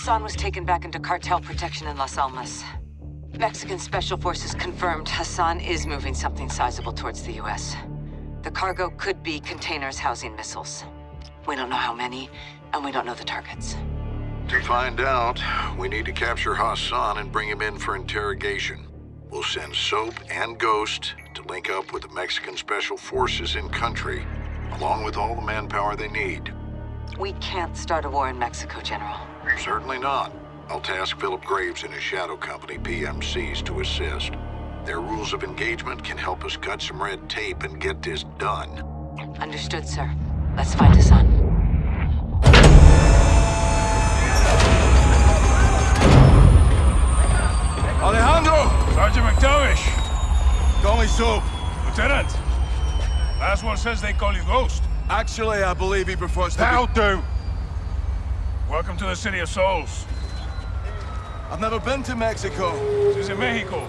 Hassan was taken back into cartel protection in Las Almas. Mexican Special Forces confirmed Hassan is moving something sizable towards the U.S. The cargo could be containers housing missiles. We don't know how many, and we don't know the targets. To find out, we need to capture Hassan and bring him in for interrogation. We'll send Soap and Ghost to link up with the Mexican Special Forces in country, along with all the manpower they need. We can't start a war in Mexico, General. Certainly not. I'll task Philip Graves and his shadow company, PMCs, to assist. Their rules of engagement can help us cut some red tape and get this done. Understood, sir. Let's find Hassan. Alejandro! Sergeant MacTavish! Call me Soap. Lieutenant! Last one says they call you Ghost. Actually, I believe he prefers to That'll be... do! Welcome to the City of Souls. I've never been to Mexico. This is Mexico.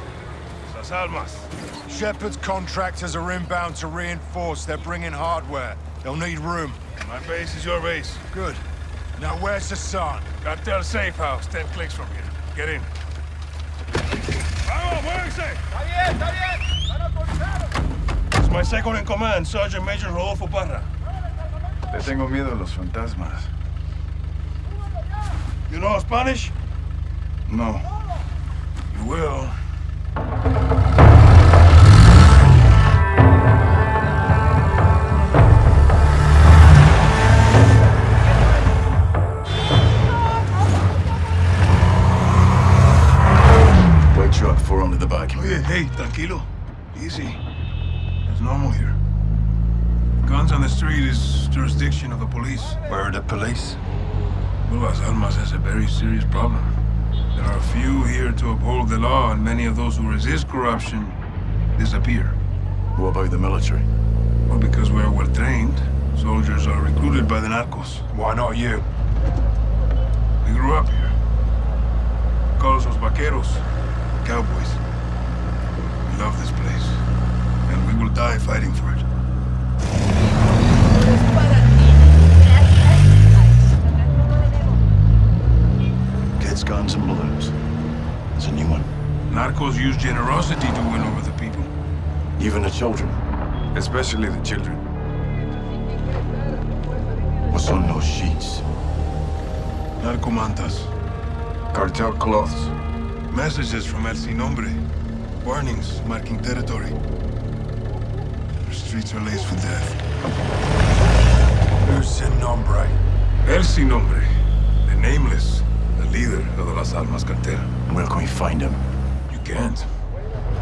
Las Almas. Shepherd's contractors are inbound to reinforce. They're bringing hardware. They'll need room. My base is your base. Good. Now where's the Hassan? Cartel safe house, 10 clicks from here. Get in. Vamos, muévense! Está bien, está bien. Están autorizados. It's my second in command, Sergeant Major Rodolfo Parra. Le tengo miedo a los fantasmas. You know Spanish? No. You will. White truck, four under the. Oye, hey, tranquilo. Easy. It's normal here. Guns on the street is jurisdiction of the police. Where are the police? Well, Las Almas has a very serious problem. There are few here to uphold the law, and many of those who resist corruption disappear. What about the military? Well, because we're well trained, soldiers are recruited by the narcos. Why not you? We grew up here. Call us los vaqueros, cowboys. We love this place, and we will die fighting for it. Guns, and balloons. There's a new one. Narcos use generosity to win over the people. Even the children. Especially the children. What's on those sheets? Narcomantas. Cartel cloths. Messages from El Sin Nombre. Warnings marking territory. The streets are laced with death. Who's sin nombre? El Sin Nombre. The Nameless. The leader of the Las Almas cartel. Where can we find him? You can't.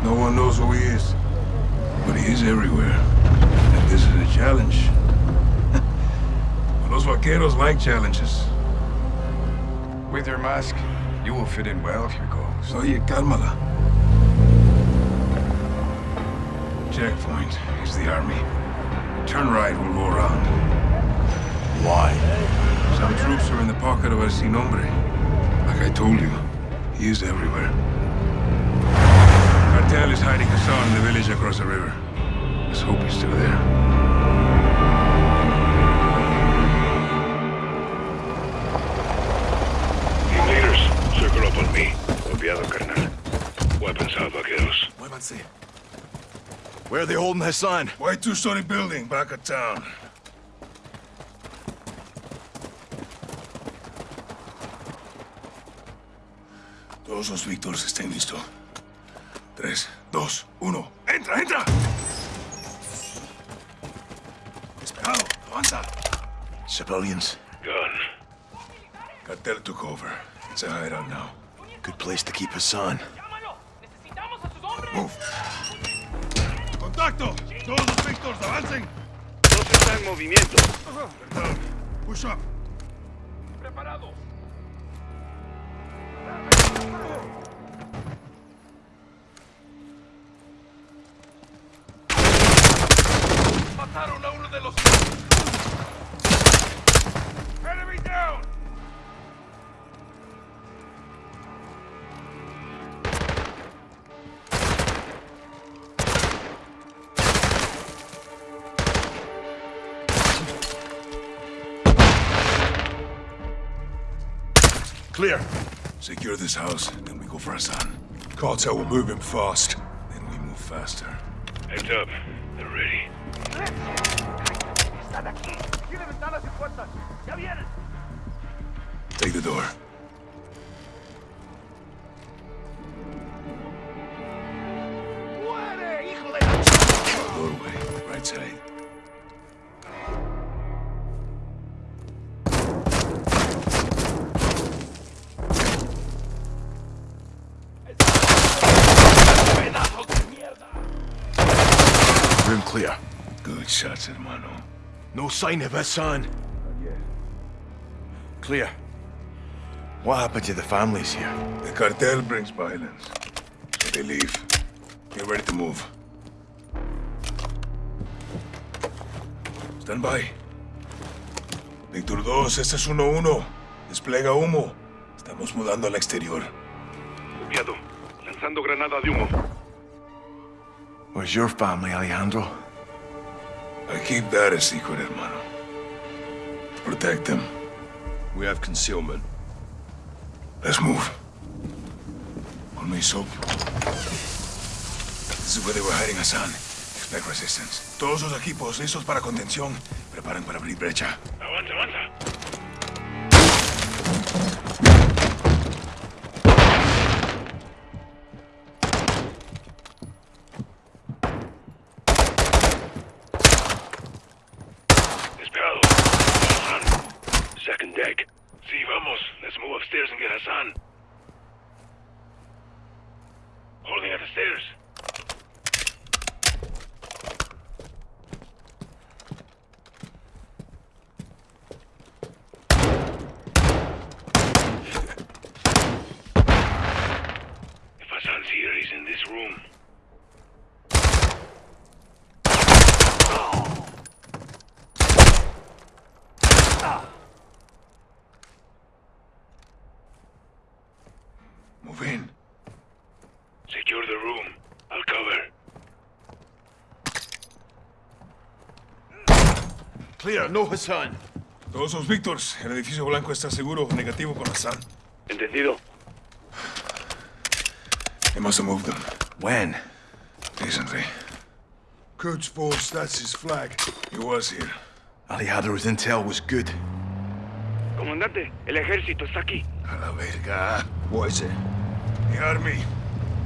No one knows who he is. But he is everywhere. And this is a challenge. Los vaqueros like challenges. With your mask, you will fit in well here, Ghost. Oye, cálmala. Checkpoint is the army. Turn right, we'll go around. Why? Some troops are in the pocket of El Sin Nombre. Like I told you, he is everywhere. Cartel is hiding Hassan in the village across the river. Let's hope he's still there. Team leaders, circle up on me. Copiado, carnal. Weapons out, vaqueros. Muévanse. Where are they holding Hassan? White two-story building back of town. Todos los Víctores estén listos. Tres, dos, uno. ¡Entra, entra! Despejado, avanza. Civilians. Gun. Cartel took over. It's a hideout now. Good place to keep Hassan. Move. ¡Contacto! Todos los Víctors, avancen! Dos está en movimiento. Push up. Preparados. Clear. Secure this house, then we go for Hassan. Cartel will move him fast. Then we move faster. Heads up. They're ready. Están aquí. Tiene ventanas y puertas. Ya vienen. Take the door. ¡Muere, hijo. Doorway, right side. No sign of Hassan. Clear. What happened to the families here? The cartel brings violence, so they leave. Get ready to move. Stand by. Víctor 2, este es 1-1. Desplega humo. Estamos mudando al exterior. Copiado. Lanzando granada de humo. Where's your family, Alejandro? I keep that a secret, hermano. Protect them. We have concealment. Let's move. On me, Soap. This is where they were hiding Hassan. Expect resistance. Todos los equipos listos para contención. Preparen para abrir brecha. Avanza, avanza. Clear, no Hassan. Todos los Víctors. El edificio blanco está seguro. Negativo con Hassan. Entendido. They must have moved them. When? Recently. Quds Force, that's his flag. He was here. Alejandro's intel was good. Comandante, el ejército está aquí. A la verga. What is it? The army.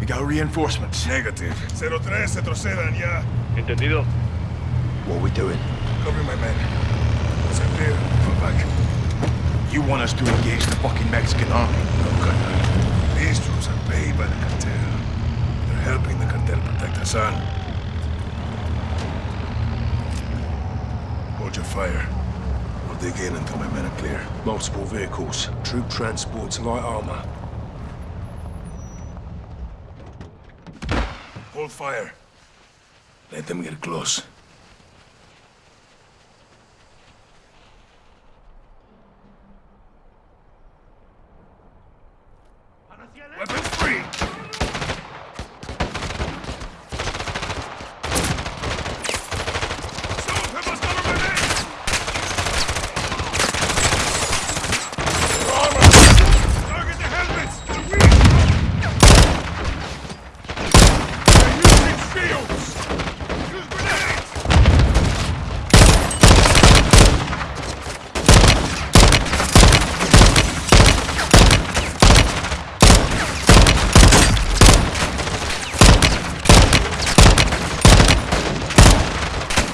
We got reinforcements. Negative. 03, retrocedan ya. Entendido. What are we doing? Cover my men. Clear, fall back. You want us to engage the fucking Mexican army? No, Colonel. These troops are paid by the cartel. They're helping the cartel protect Hassan. Hold your fire. We'll dig in until my men are clear. Multiple vehicles, troop transports, light armor. Hold fire. Let them get close. Weapons free! Soap, help us cover my men! Your armor! Target the helmets! They're weak! They're using shields! Use grenades!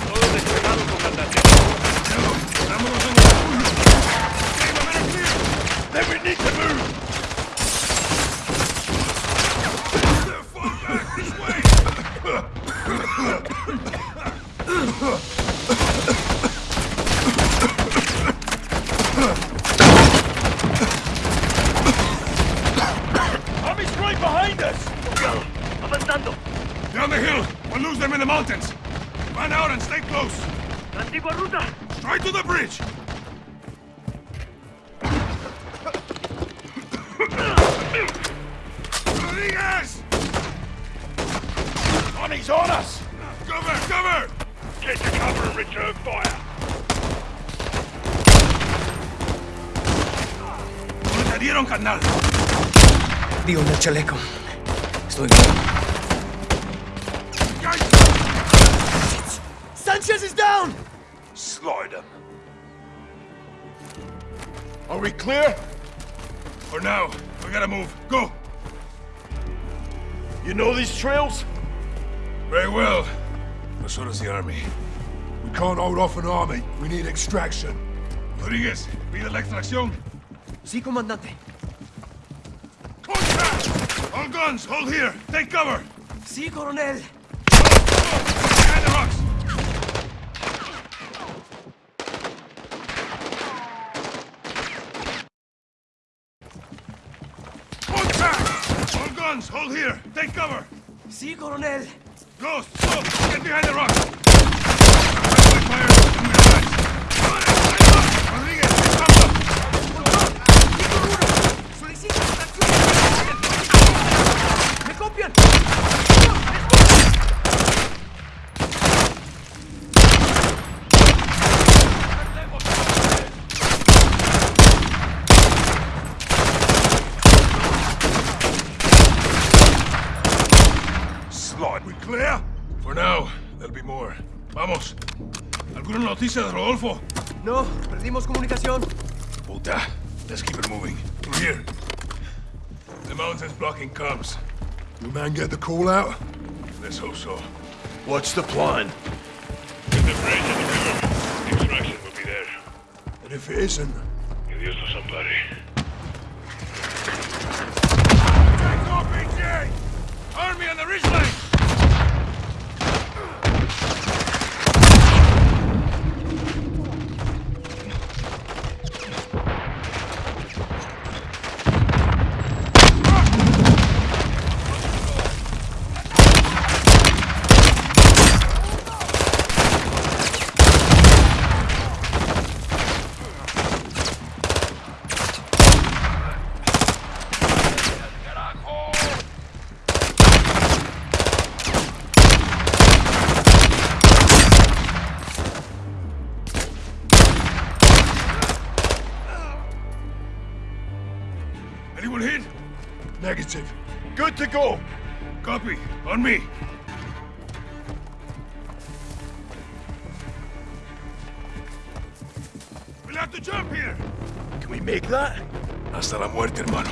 Todo desplegado, comandante. Vámonos en el... Okay, my men are clear! Then we need to move! Fall back this way! Chaleco. Estoy. Sanchez is down! Slide them. Are we clear? For now, we gotta move. Go. You know these trails? Very well. But so does the army. We can't hold off an army. We need extraction. Rodriguez, pide la extracción. Sí, comandante. Guns, hold here. Take cover. Sí, coronel. Behind the rocks. Contact! All guns, hold here. Take cover. Sí, coronel. Ghost, stop! Get behind the rocks! Friendly fire on your right. Rodriguez, comes up! Solicito extracción. ¡Me copian! Slot, we clear? For now, there'll be more. Vamos. ¿Alguna noticia de Rodolfo? No, perdimos comunicación. Puta. Let's keep it moving. Through here. The mountain's blocking comms. Your man get the call out? Let's hope so. What's the plan? Get the bridge and the river. The extraction will be there. And if it isn't, Que Dios nos ampare. Make that? Hasta la muerte, hermano.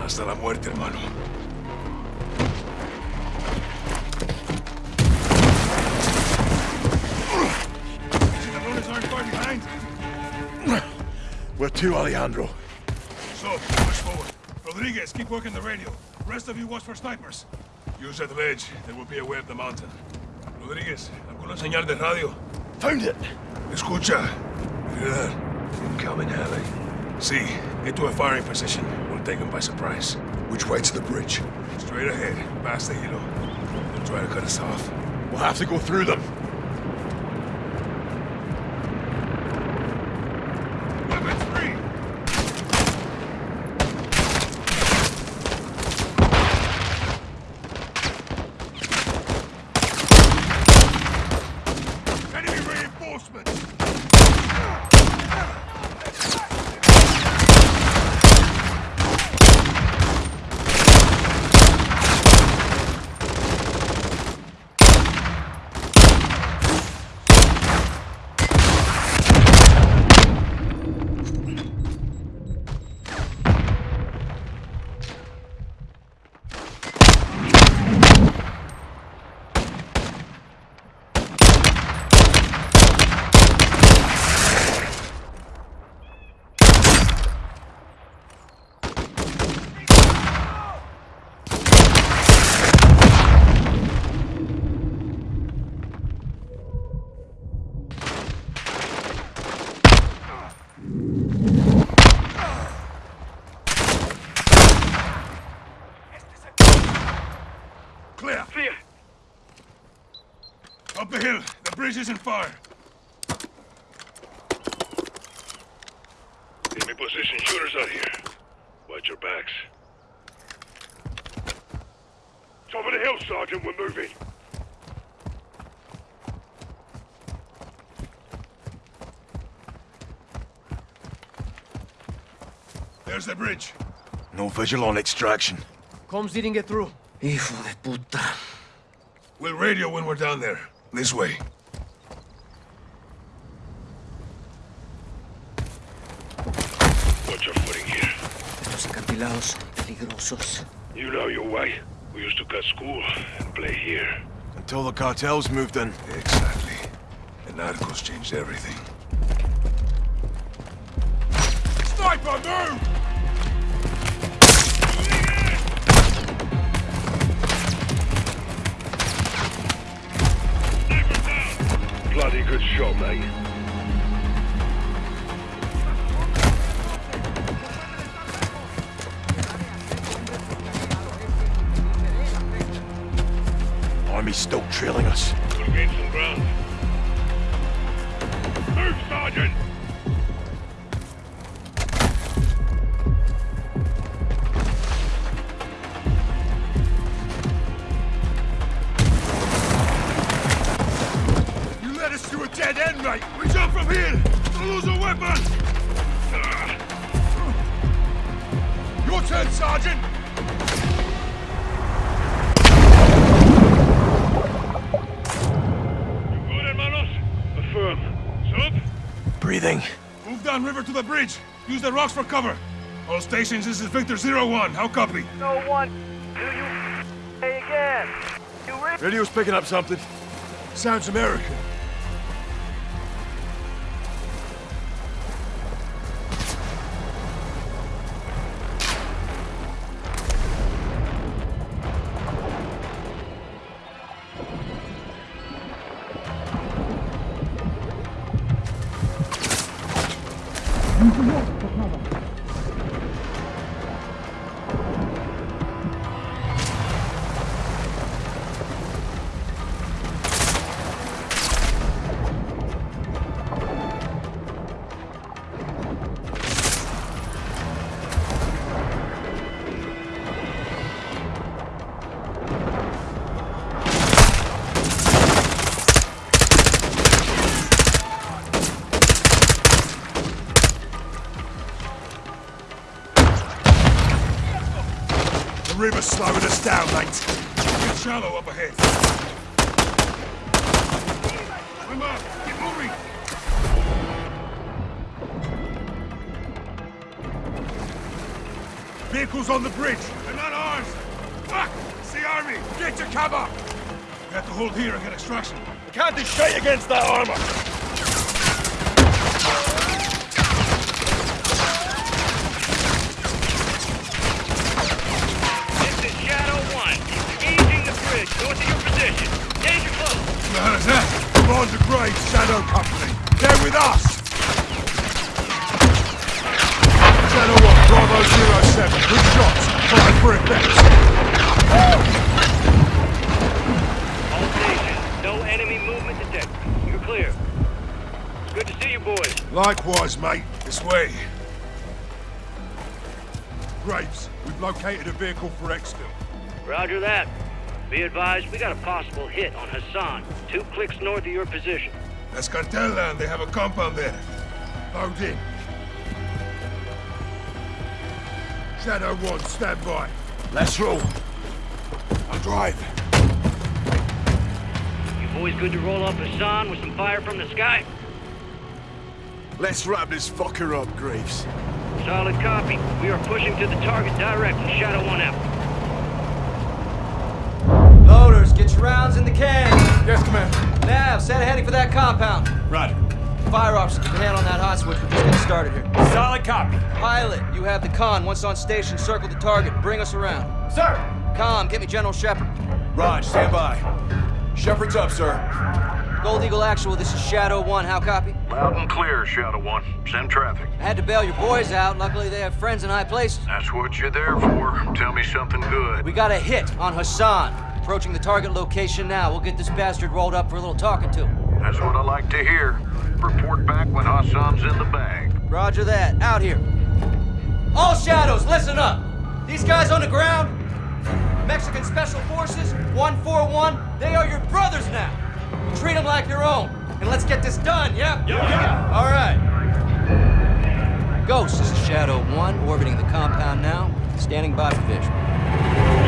Hasta la muerte, hermano. Where to, Alejandro? So, push forward. Rodriguez, keep working the radio. Rest of you watch for snipers. Use that ledge, then we'll be aware up the mountain. Rodriguez, ¿alguna señal de radio? Found it. Escucha. Hear that? Incoming heli. See, get to a firing position. We'll take them by surprise. Which way to the bridge? Straight ahead, past the hilo. They'll try to cut us off. We'll have to go through them. Freeze isn't fire. Enemy position shooters out here. Watch your backs. Top of the hill, Sergeant. We're moving. There's the bridge. No visual on extraction. Comms didn't get through. Hijo de puta. We'll radio when we're down there. This way. Acantilados peligrosos. You know your way. We used to cut school and play here. Until the cartels moved in. Exactly. The narcos changed everything. Sniper, move! Bloody good shot, mate. Army's still trailing us. Gain some ground. Move, Sergeant! Use the rocks for cover. All stations, this is Victor Zero One. How copy? No one. Do you say again? You re- Radio's picking up something. Sounds American. On the bridge! They're not ours. Fuck! It's the army. Get to cover! We have to hold here and get extraction. Can't do shit against that armor. This is Shadow 1. Engaging the bridge north of your position. Danger close. Who the hell is that? Commander Graves, Shadow Company. They're with us! Shadow 1, Bravo 07. Good shots. Fire for effect. All stations. No enemy movement detected. You're clear. Good to see you boys. Likewise, mate. This way. Graves, we've located a vehicle for exfil. Roger that. Be advised, we got a possible hit on Hassan. Two clicks north of your position. That's cartel land. They have a compound there. Load in. Shadow 1, stand by. Let's roll. I'll drive. You boys good to roll up Hassan with some fire from the sky? Let's wrap this fucker up, Graves. Solid copy. We are pushing to the target directly. Shadow 1 out. Loaders, get your rounds in the can. Yes, Commander. Nav, set a heading for that compound. Roger. Fire officer, keep a hand on that hot switch. We're just getting started here. Solid copy. Pilot, you have the con. Once on station, circle the target. Bring us around. Sir. Com, get me General Shepherd. Raj, stand by. Shepherd's up, sir. Gold Eagle Actual, this is Shadow 1. How copy? Loud and clear, Shadow One. Send traffic. I had to bail your boys out. Luckily, they have friends in high places. That's what you're there for. Tell me something good. We got a hit on Hassan. Approaching the target location now. We'll get this bastard rolled up for a little talking to. That's what I like to hear. Report back when Hassan's in the bag. Roger that. Out here. All shadows, listen up. These guys on the ground, Mexican Special Forces, 141, they are your brothers now. You treat them like your own. And let's get this done, yeah? Yeah. All right. Ghost, this is Shadow 1, orbiting the compound now, standing by for visual.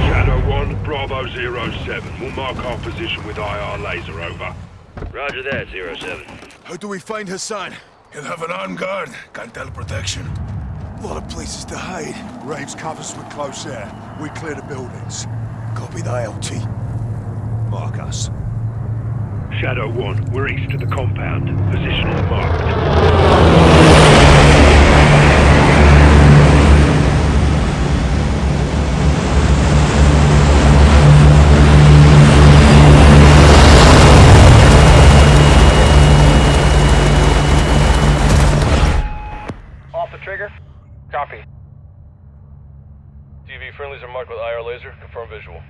Shadow 1, Bravo 07. We'll mark our position with IR laser, over. Roger that, Zero 07. How do we find Hassan? He'll have an armed guard. Can't tell protection. A lot of places to hide. Graves covers with close air. We clear the buildings. Copy the LT. Mark us. Shadow 1, we're east of the compound. Position is marked. Off the trigger. Copy. TV friendlies are marked with IR laser. Confirm visual.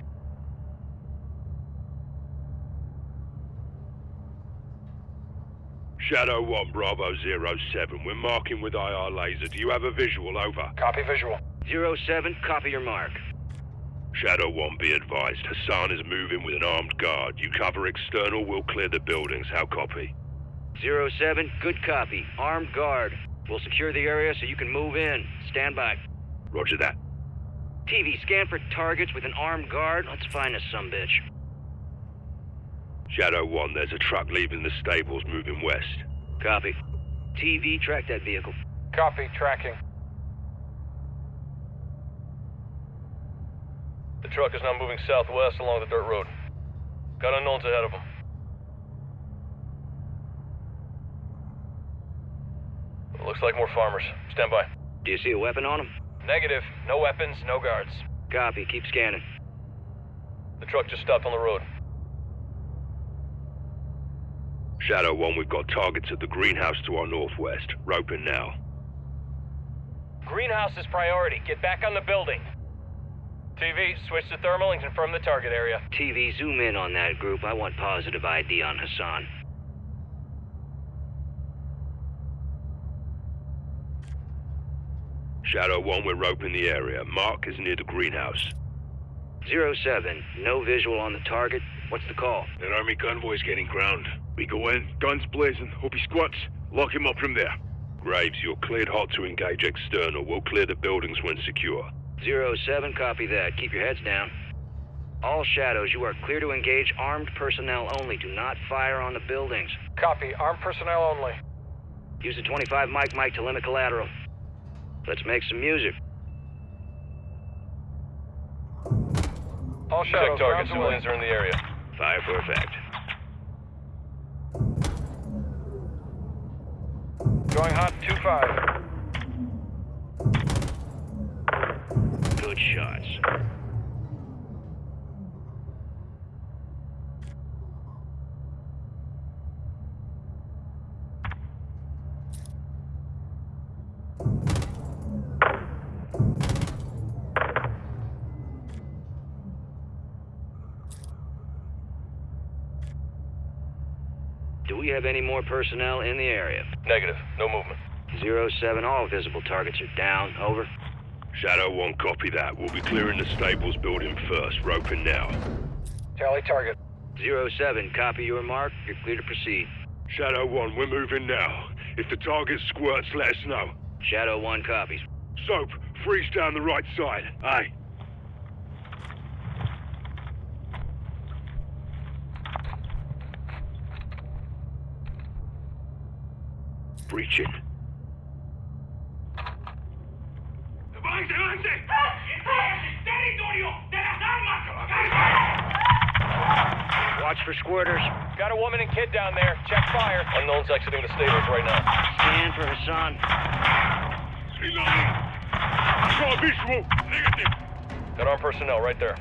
Shadow 1, Bravo zero 07. We're marking with IR laser. Do you have a visual, over? Copy visual. Zero 07, copy your mark. Shadow 1, be advised. Hassan is moving with an armed guard. You cover external, we'll clear the buildings. How copy? Zero 07, good copy. Armed guard. We'll secure the area so you can move in. Stand by. Roger that. TV, scan for targets with an armed guard. Let's find us some bitch. Shadow 1, there's a truck leaving the stables moving west. Copy. TV, track that vehicle. Copy. Tracking. The truck is now moving southwest along the dirt road. Got unknowns ahead of them. Looks like more farmers. Stand by. Do you see a weapon on them? Negative. No weapons, no guards. Copy, keep scanning. The truck just stopped on the road. Shadow 1, we've got targets at the greenhouse to our northwest. Rope in now. Greenhouse is priority. Get back on the building. TV, switch to thermal and confirm the target area. TV, zoom in on that group. I want positive ID on Hassan. Shadow 1, we're roping the area. Mark is near the greenhouse. Zero 07, no visual on the target. What's the call? An army convoy's getting ground. We go in, guns blazing. Hope he squats. Lock him up from there. Graves, you're cleared hot to engage external. We'll clear the buildings when secure. Zero 07, copy that. Keep your heads down. All shadows, you are clear to engage armed personnel only. Do not fire on the buildings. Copy. Armed personnel only. Use the 25 Mike Mike to limit collateral. Let's make some music. All shadows. Check target. Civilians are in the area. Fire for effect. Going hot. 2-5. Good shots. Do we have any more personnel in the area? Negative. No movement. Zero 07, all visible targets are down. Over. Shadow 1, copy that. We'll be clearing the stables building first. Roping now. Tally target. Zero 07, copy your mark. You're clear to proceed. Shadow 1, we're moving now. If the target squirts, let us know. Shadow 1 copies. Soap, freeze down the right side. Aye. Breaching. Watch for squirters. Got a woman and kid down there. Check fire. Unknown's exiting the stables right now. Scan for Hassan. Draw visual. Negative. Got armed personnel right there.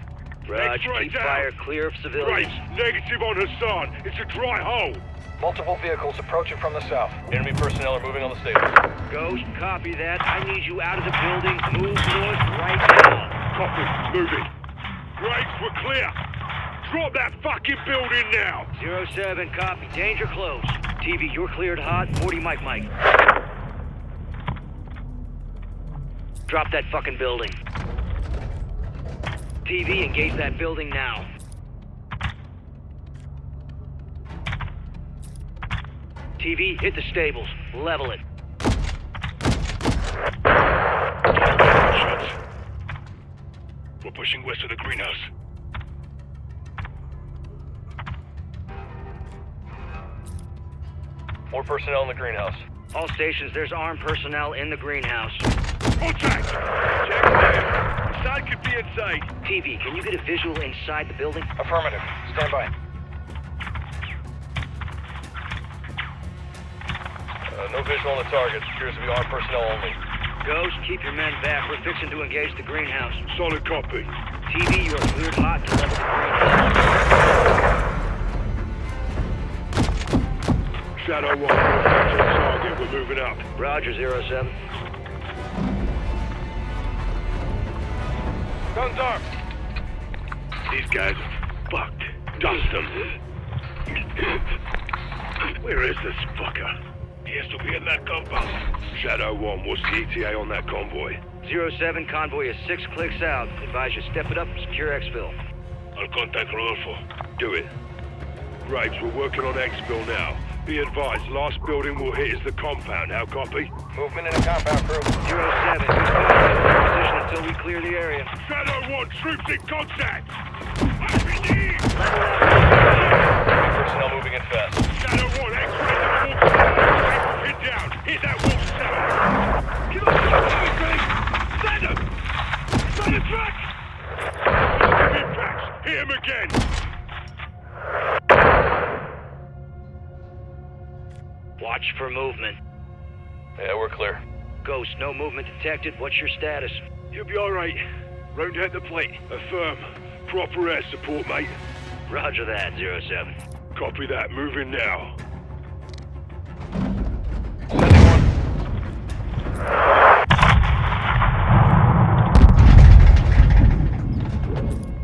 Raj, X-ray keep down. fire clear of Right. civilians. Negative on Hassan. It's a dry hole. Multiple vehicles approaching from the south. Enemy personnel are moving on the stables. Ghost, copy that. I need you out of the building. Move north right now. Copy. Moving. Graves, we're clear. Drop that fucking building now. Zero 07, copy. Danger close. TV, you're cleared hot. 40 Mike Mike. Drop that fucking building. TV, engage that building now. TV, hit the stables. Level it. We're pushing west of the greenhouse. More personnel in the greenhouse. All stations, there's armed personnel in the greenhouse. Contact! Check there. Side could be inside. TV, can you get a visual inside the building? Affirmative. Stand by. Uh, no visual on the target. Appears to be armed personnel only. Ghost, keep your men back. We're fixing to engage the greenhouse. Solid copy. TV, you are cleared hot to level the greenhouse. Shadow 1, we're back to the target. We're moving up. Roger, zero 07. Guns armed. These guys are fucked. Dust them. Where is this fucker? He has to be in that compound. Shadow 1, what's the ETA on that convoy? Zero 07, convoy is six clicks out. Advise you step it up and secure exfil. I'll contact Rodolfo. Do it. Graves, we're working on exfil now. Be advised, last building we'll hit is the compound. How copy? Movement in the compound crew. Zero 07, you stay in position until we clear the area. Shadow 1, troops in contact! RPG! Personnel moving in fast. Shadow 1, X-ray the wolf! Hit that wolf cell! Get off the fucking Graves! Send him! It's on the track! Impacts! Hit him again! Watch for movement. Yeah, we're clear. Ghost, no movement detected. What's your status? You'll be alright. Round at the plate. Affirm. Proper air support, mate. Roger that, zero 07. Copy that. Moving now.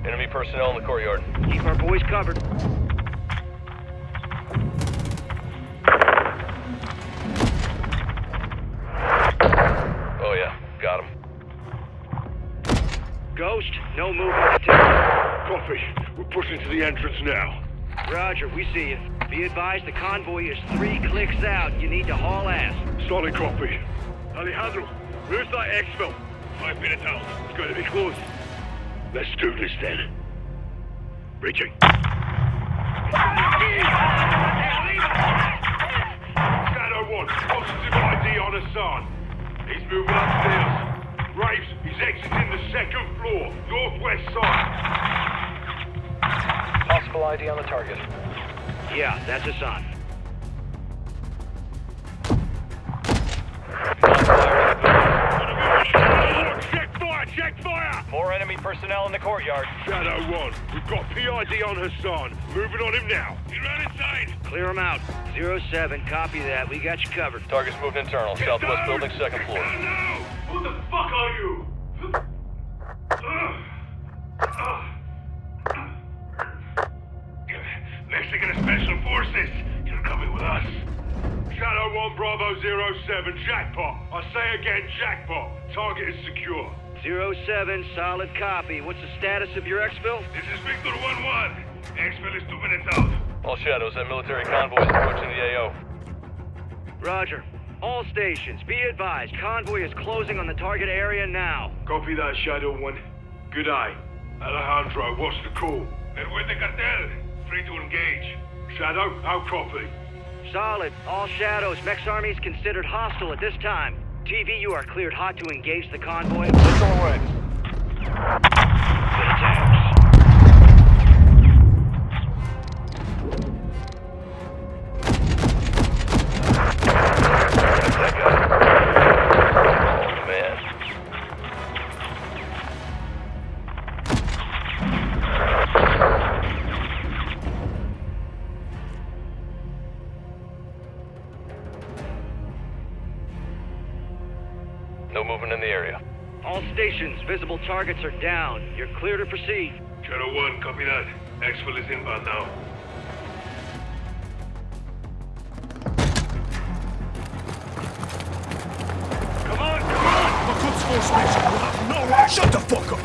Enemy personnel in the courtyard. Keep our boys covered. Oh yeah, got him. Ghost, no movement detected. Copy. We're pushing to the entrance now. Roger, we see you. Be advised the convoy is three clicks out. You need to haul ass. Solid copy. Alejandro, where's that exfil? Five minutes out. It's going to be close. Let's do this then. Reaching. Shadow 1, positive ID on Hassan. He's moving upstairs. Graves, he's exiting the second floor, northwest side. Possible ID on the target. Yeah, that's Hassan. Personnel in the courtyard. Shadow 1, we've got PID on Hassan. Moving on him now. Get right inside. Clear him out. Zero 07, copy that. We got you covered. Target's moving internal. Southwest building, second floor. No! Who the fuck are you? Mexican Special Forces, you're coming with us. Shadow 1 Bravo 07, jackpot. I say again, jackpot. Target is secure. Zero 07, solid copy. What's the status of your exfil? This is Victor 1-1. Exfil is two minutes out. All shadows, that military convoy is approaching the AO. Roger. All stations, be advised. Convoy is closing on the target area now. Copy that, Shadow 1. Good eye. Alejandro, what's the call? They're with the cartel. Free to engage. Shadow, how copy? Solid. All shadows. Mex Army is considered hostile at this time. TV, you are cleared hot to engage the convoy. Let's go away. Good attacks. Targets are down. You're clear to proceed. Shadow 1, copy that. Exfil is inbound now. Come on, come on! The Quds Force Major will have no way! Shut the fuck up!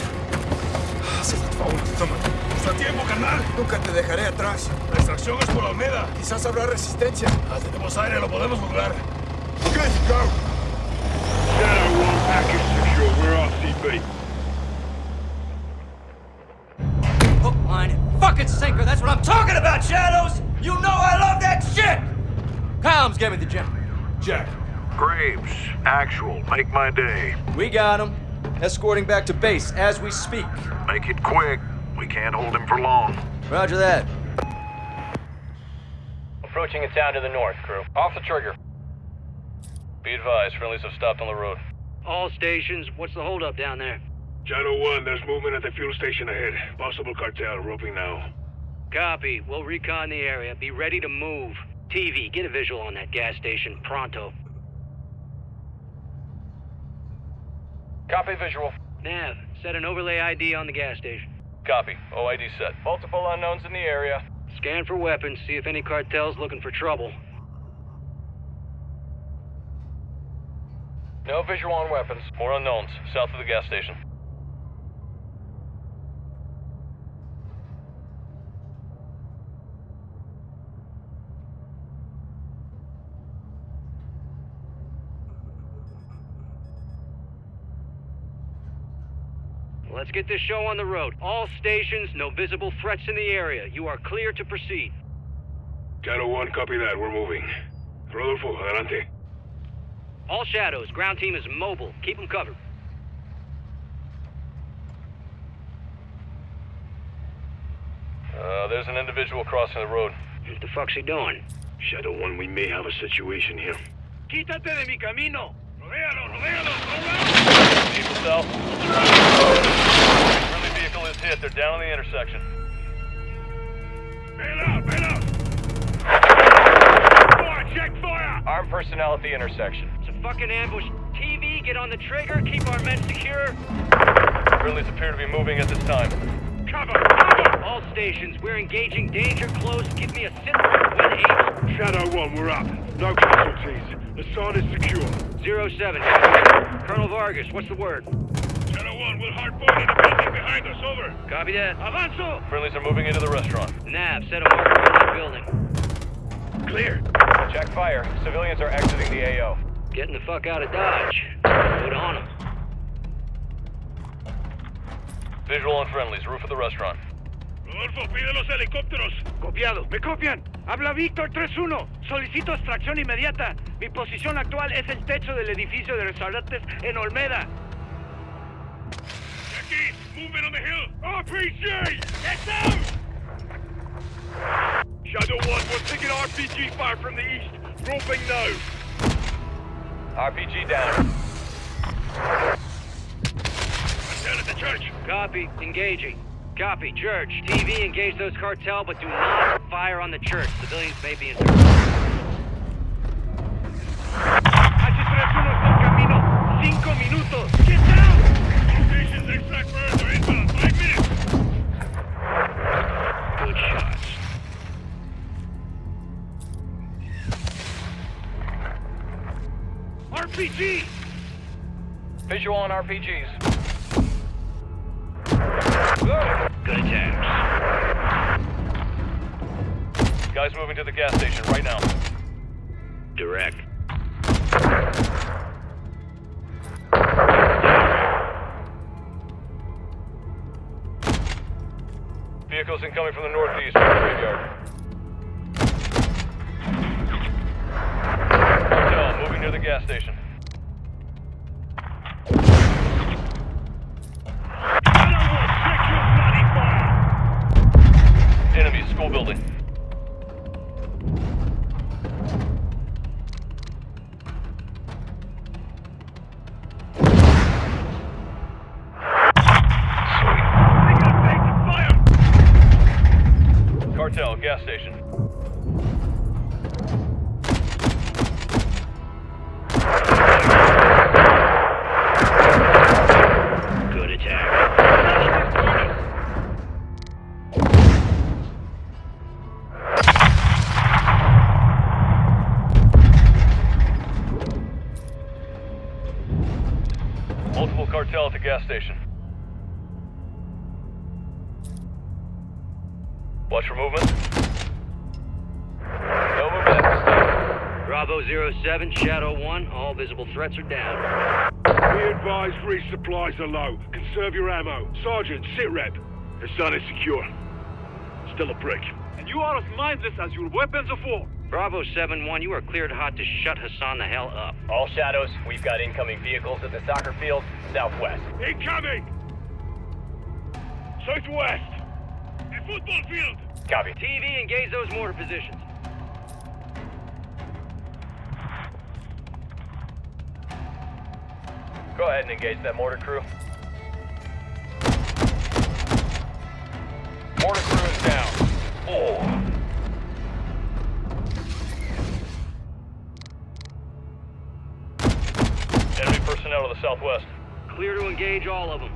Haz el favor, toma. ¡Usa tiempo, carnal! Nunca te dejaré atrás. La extracción es por Almeda. Quizás habrá resistencia. Ah, tenemos aire, lo podemos lograr. Good, go! Shadow 1, package secure. Echo, we're RCB. Hook, line, and fucking sinker. That's what I'm talking about, Shadows! You know I love that shit! Combs, give me the gem. Jack. Graves, actual, make my day. We got him. Escorting back to base as we speak. Make it quick. We can't hold him for long. Roger that. Approaching a town to the north, crew. Off the trigger. Be advised, friendlies have stopped on the road. All stations, what's the holdup down there? Shadow 1, there's movement at the fuel station ahead. Possible cartel, roping now. Copy. We'll recon the area. Be ready to move. TV, get a visual on that gas station. Pronto. Copy visual. Nav, set an overlay ID on the gas station. Copy. OID set. Multiple unknowns in the area. Scan for weapons, see if any cartel's looking for trouble. No visual on weapons. More unknowns. South of the gas station. Let's get this show on the road. All stations, no visible threats in the area. You are clear to proceed. Shadow 1, copy that. We're moving. Rodolfo, adelante. All shadows, ground team is mobile. Keep them covered. Uh, there's an individual crossing the road. What the fuck's he doing? Shadow 1, we may have a situation here. Quítate de mi camino! Rodéalo, rodéalo, People south. Friendly vehicle is hit. They're down on the intersection. Bail out, bail out! Fire, check fire! Armed personnel at the intersection. It's a fucking ambush. TV, get on the trigger, keep our men secure. Friendlies appear to be moving at this time. Cover, cover! All stations, we're engaging danger close. Give me a sit when able. Shadow 1, we're up. No casualties. The sign is secure. Zero 07. Colonel Vargas, what's the word? Shadow 1, we'll hardpoint in the building behind us. Over. Copy that. Avanzo! Friendlies are moving into the restaurant. Nav, set a marker on that building. Clear. Check fire. Civilians are exiting the AO. Getting the fuck out of Dodge. Put on them. Visual on friendlies. Roof of the restaurant. Rodolfo, pide los helicópteros. Copiado. ¿Me copian? Habla Víctor 3-1. Solicito extracción inmediata. Mi posición actual es el techo del edificio de restaurantes en Olmeda. Movement on the hill. RPG! Get down! Shadow 1, we're taking RPG fire from the east. Roping now. RPG down. Down at the church. Copy. Engaging. Copy. Church. TV, engage those cartel, but do not fire on the church. Civilians may be in Visual on RPGs. Good attacks. Guys moving to the gas station right now. Direct. Vehicles incoming from the northeast Cartel gas station. Good attack. Multiple cartel at the gas station. Watch for movement. 7, Shadow 1, all visible threats are down. We advise resupplies are low. Conserve your ammo. Sergeant, sit rep. Hassan is secure. Still a prick. And you are as mindless as your weapons of war. Bravo 7-1, you are cleared hot to shut Hassan the hell up. All shadows, we've got incoming vehicles at the soccer field, southwest. Incoming! Southwest! The football field! Copy. TV, engage those mortar positions. Go ahead and engage that mortar crew. Mortar crew is down. Oh. Enemy personnel to the southwest. Clear to engage all of them.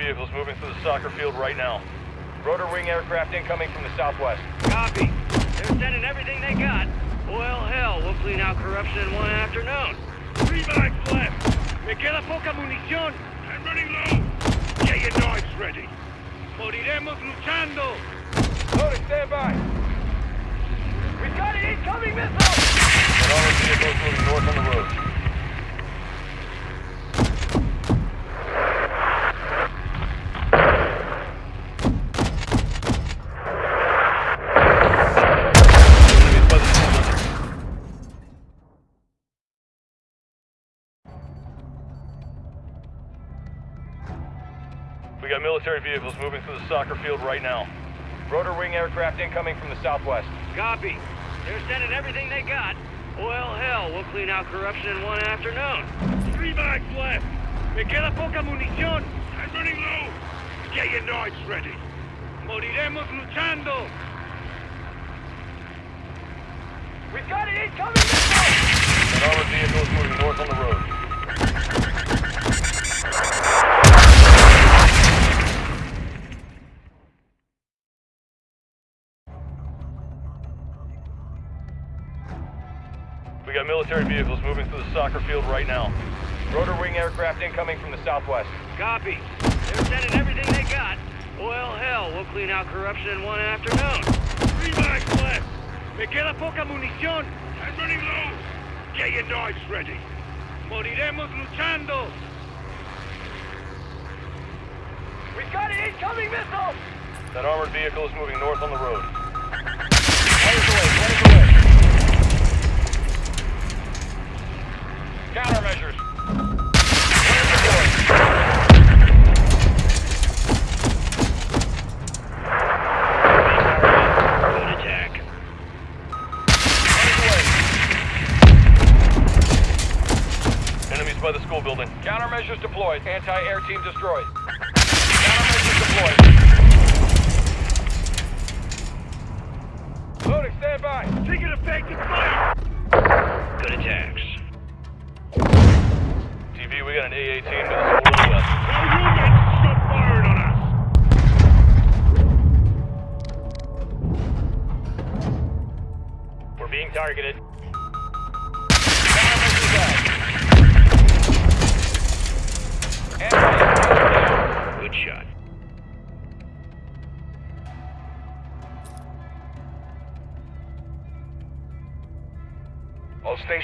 Vehicles moving through the soccer field right now. Rotor wing aircraft incoming from the southwest. Copy. They're sending everything they got. Well, hell, we'll clean out corruption in one afternoon. Three bags left. Me queda poca munición. I'm running low. Get your knives ready. Moriremos luchando. Loading, stand by. We've got an incoming missile. And all the vehicles moving north on the road. Military vehicles moving through the soccer field right now. Rotor wing aircraft incoming from the southwest. Copy. They're sending everything they got. Well, hell, we'll clean out corruption in one afternoon. Three bags left. Me queda poca munición. I'm running low. Get your knives ready. Moriremos luchando. We've got an incoming missile! And armored vehicles moving north on the road. We got military vehicles moving through the soccer field right now. Rotor wing aircraft incoming from the southwest. Copy. They're sending everything they got. Well, hell, we'll clean out corruption in one afternoon. Three bags left. Me queda poca munición. I'm running low. Get your knives ready. Moriremos luchando. We've got an incoming missile! That armored vehicle is moving north on the road. Deployed. Anti-air team destroyed. Countermeasures deployed. Loading, stand by. Taking. Good attacks. TV, we got an A-18 to the school to the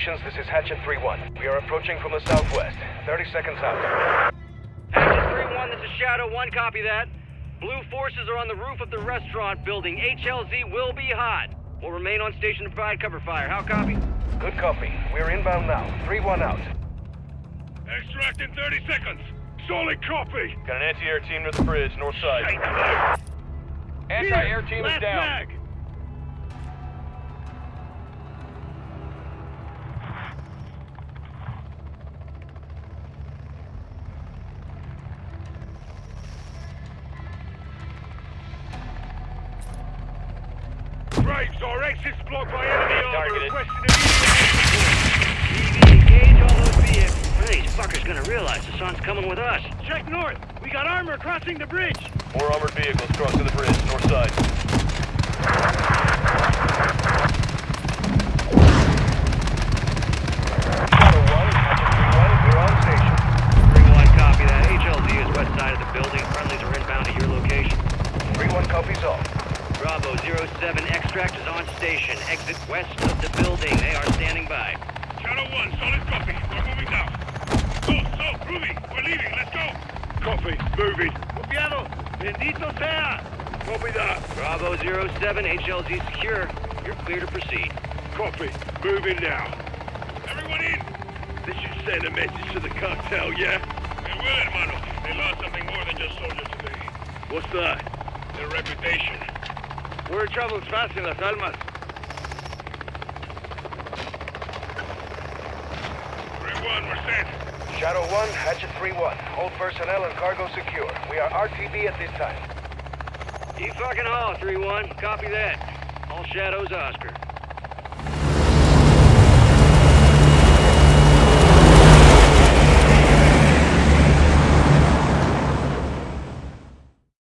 All this is Hatchet 3-1. We are approaching from the southwest. 30 seconds out. Hatchet 3-1, this is Shadow 1, copy that. Blue forces are on the roof of the restaurant building. HLZ will be hot. We'll remain on station to provide cover fire. How copy? Good copy. We're inbound now. 3-1 out. Extract in 30 seconds. Solid copy. Got an anti-air team near the bridge, north side. Anti-air team is Left down. mag. Realize the sun's coming with us. Check north. We got armor crossing the bridge. More armored vehicles crossing the bridge, north side. Shadow 1, Hatchet 3-1, we're on station. 3-1, copy that. HLZ is west side of the building. Friendlies are inbound to your location. 3-1 copies all. Bravo 07, extract is on station. Exit west of the building. They are standing by. Shadow 1, solid copy. We're moving now. So, so, Ruby, we're leaving. Let's go. Copy. Moving. Copiado. Bendito sea. Copy that. Bravo 07, HLZ secure. You're clear to proceed. Copy. Moving now. Everyone in. This should send a message to the cartel, yeah? It will, hermano. They lost something more than just soldiers today. What's that? Their reputation. Word travels fast in Las Almas. 3-1, we're set. Shadow 1, Hatchet 3-1. All personnel and cargo secure. We are RTB at this time. Keep fucking haul, 3-1. Copy that. All shadows, Oscar.